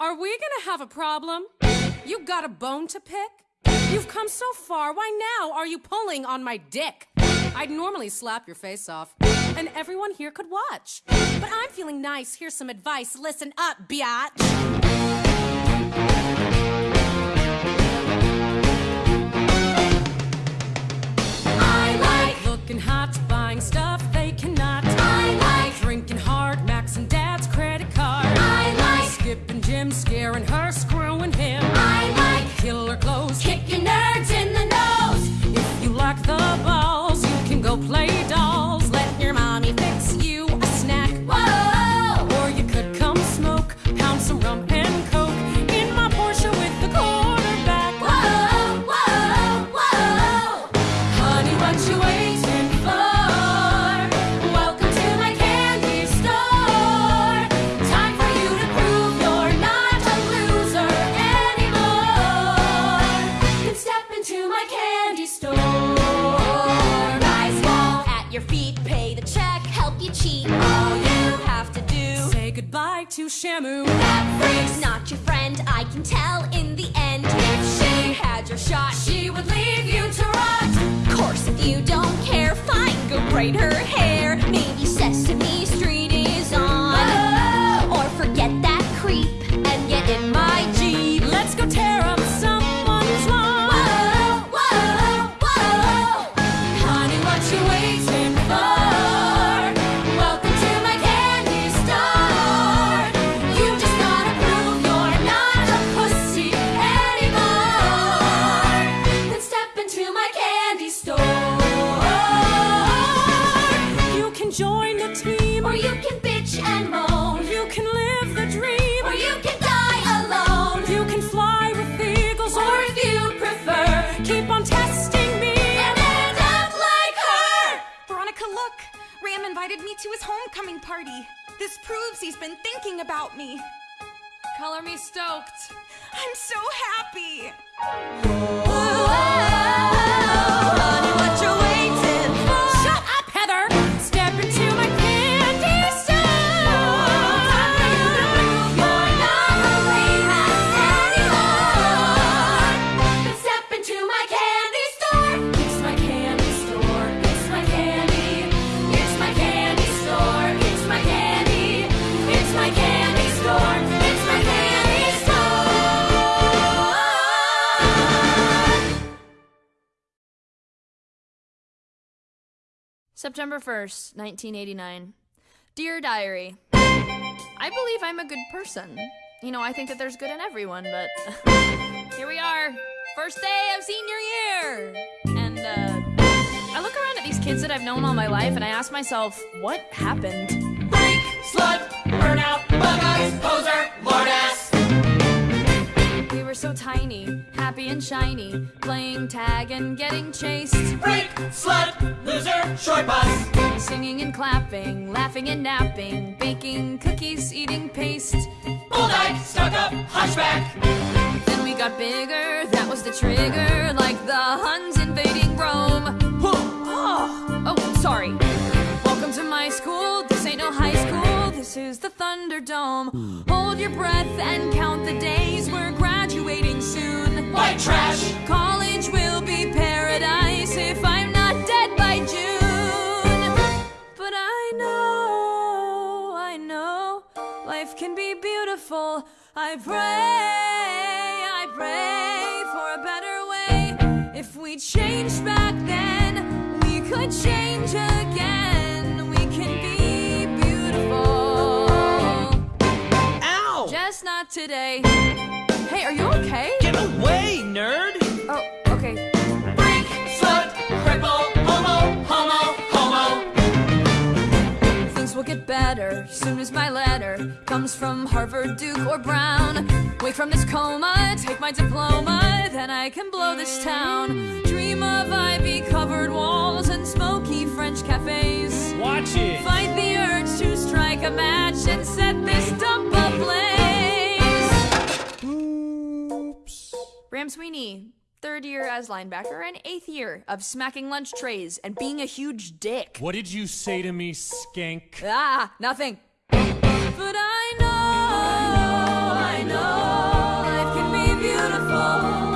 Are we gonna have a problem? You got a bone to pick? You've come so far, why now are you pulling on my dick? I'd normally slap your face off, and everyone here could watch. But I'm feeling nice, here's some advice. Listen up, biatch. My candy store. Guys fall at your feet, pay the check, help you cheat. All you have to do say goodbye to Shamu. That freak's not your friend, I can tell in the end. If she had your shot, she would leave you to rot. Of course, if you don't care, fine, go braid her hair. Maybe Sesame Street This proves he's been thinking about me. Color me stoked. I'm so happy! Honey, what you September 1st, 1989. Dear Diary, I believe I'm a good person. You know, I think that there's good in everyone, but here we are. First day of senior year! And, uh, I look around at these kids that I've known all my life and I ask myself, what happened? Freak, slut, burnout, bug eyes, poser, were so tiny, happy and shiny, playing tag and getting chased, Freak, slut, loser, short bus. singing and clapping, laughing and napping, baking cookies, eating paste. Bull dyke, stuck up, hunchback. Then we got bigger, that was the trigger, like the Huns invading Rome. Oh, oh, sorry. Welcome to my school, this ain't no high this is the Thunderdome. Hold your breath and count the days, we're graduating soon. White trash. College will be paradise if I'm not dead by June. But I know, I know, life can be beautiful. I pray, I pray for a better way. If we changed back then, we could change again. Today. Hey, are you okay? Get away, nerd! Oh, okay. Freak, slut, cripple, homo, homo, homo. Things will get better soon as my letter comes from Harvard, Duke, or Brown. Wake from this coma, take my diploma, then I can blow this town. Dream of ivy covered walls and smoky French cafes. Watch it! Fight the urge to strike a match and set this dump ablaze. Ram Sweeney, third year as linebacker and eighth year of smacking lunch trays and being a huge dick. What did you say to me, skank? Ah, nothing. But I know, I know, life can be beautiful.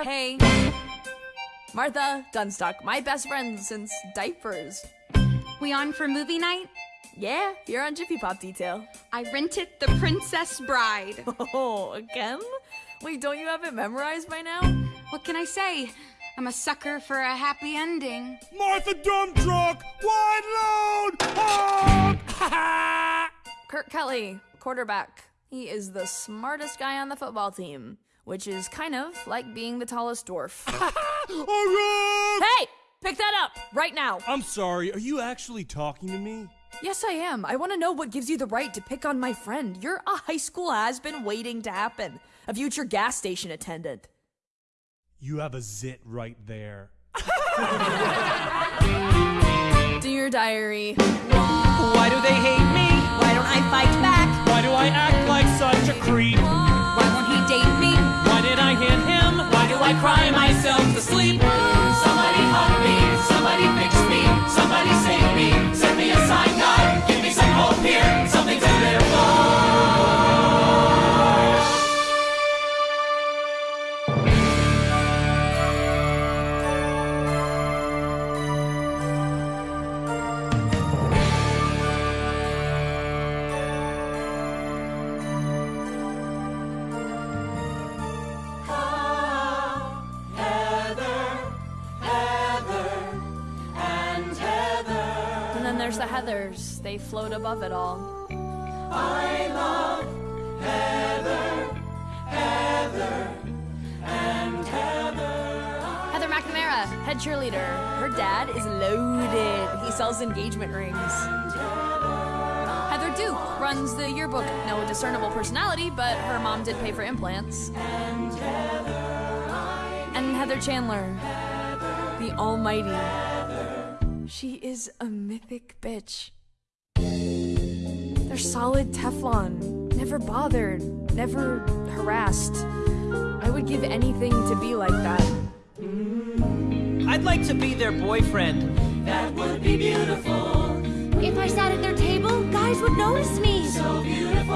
Martha. Hey. Martha Dunstock, my best friend since diapers. We on for movie night? Yeah, you're on Jiffy Pop Detail. I rented The Princess Bride. Oh, again? Wait, don't you have it memorized by now? What can I say? I'm a sucker for a happy ending. Martha Dumptruck! Wide load! Honk! Kurt Kelly, quarterback. He is the smartest guy on the football team, which is kind of like being the tallest dwarf. Oh, hey! Pick that up right now. I'm sorry, are you actually talking to me? Yes, I am. I want to know what gives you the right to pick on my friend. You're a high school has been waiting to happen, a future gas station attendant. You have a zit right there. Dear diary, Why do they hate me? Why don't I fight back? Why do I act like such a creep? Why I cry the Heathers. They float above it all. I love heather, heather, and heather. Heather McNamara, head cheerleader. Her dad is loaded. He sells engagement rings. Heather Duke runs the yearbook. No discernible personality, but her mom did pay for implants. And Heather Chandler, the almighty. She is a mythic bitch. They're solid Teflon. Never bothered. Never harassed. I would give anything to be like that. I'd like to be their boyfriend. That would be beautiful, If I sat at their table, guys would notice me. so beautiful.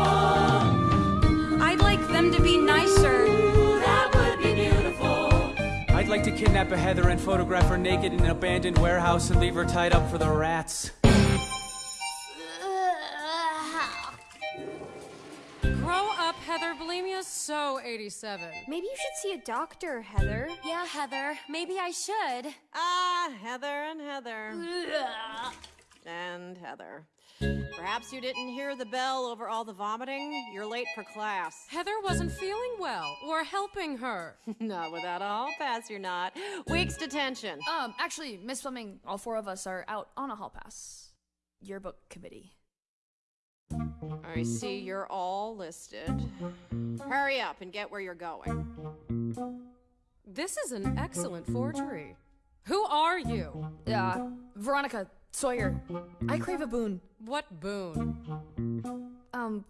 I'd like them to be nicer. Kidnap a Heather and photograph her naked in an abandoned warehouse and leave her tied up for the rats. Grow up, Heather. Bulimia's so 87. Maybe you should see a doctor, Heather. Yeah, Heather, maybe I should. Ah, Heather and Heather. And Heather. Perhaps you didn't hear the bell over all the vomiting. You're late for class. Heather wasn't feeling well. We're helping her. not without a hall pass, you're not. Week's detention. Um, actually, Miss Fleming, all four of us are out on a hall pass. Yearbook committee. I see you're all listed. Hurry up and get where you're going. This is an excellent forgery. Who are you? Uh, Veronica Sawyer, I crave a boon. What boon? Um,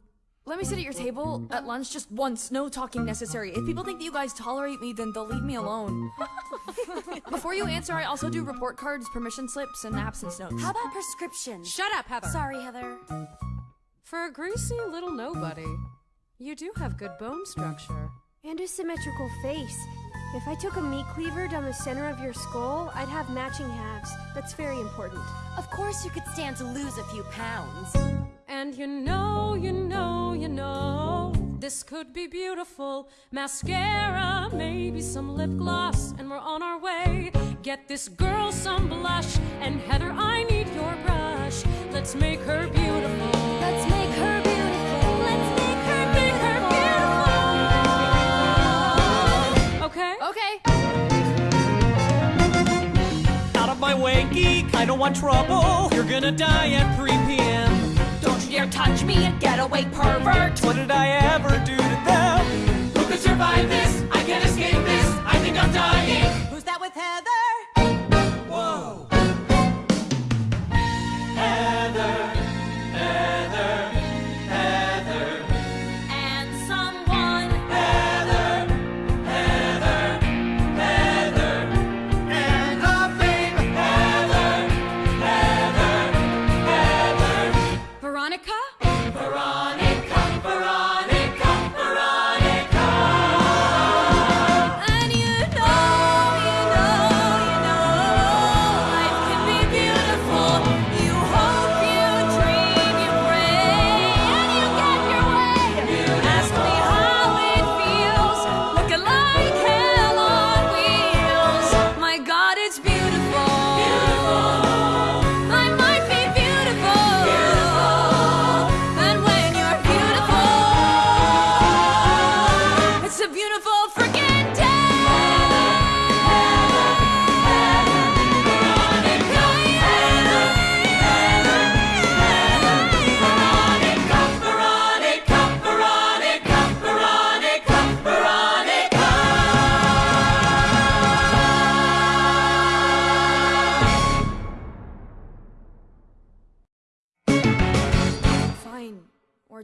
let me sit at your table at lunch just once, no talking necessary. If people think that you guys tolerate me, then they'll leave me alone. Before you answer, I also do report cards, permission slips, and absence notes. How about prescriptions? Shut up, Heather. Sorry, Heather. For a greasy little nobody, you do have good bone structure. And a symmetrical face. If I took a meat cleaver down the center of your skull, I'd have matching halves. That's very important. Of course, you could stand to lose a few pounds. And you know, you know, you know, this could be beautiful. Mascara, maybe some lip gloss, and we're on our way. Get this girl some blush, and Heather, I need your brush. Let's make her beautiful. Let's make her way. I don't want trouble. You're gonna die at 3 p.m. Don't you dare touch me, getaway pervert! What did I ever do to them? Who could survive this? I can't escape this. I think I'm dying. Who's that with Heather?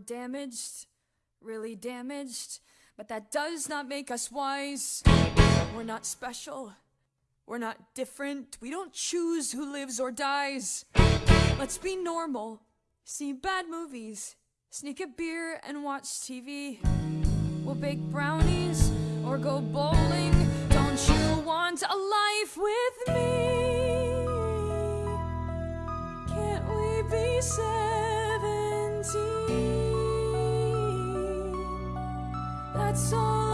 Damaged. Really damaged. But that does not make us wise. We're not special. We're not different. We don't choose who lives or dies. Let's be normal. See bad movies. Sneak a beer and watch TV. We'll bake brownies or go bowling. Don't you want a life with me? Can't we be seventeen? That's all